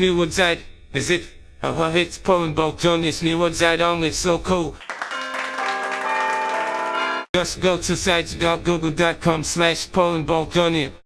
new website. Visit our oh, hits on this new website only so cool. Just go to sites.google.com slash Poland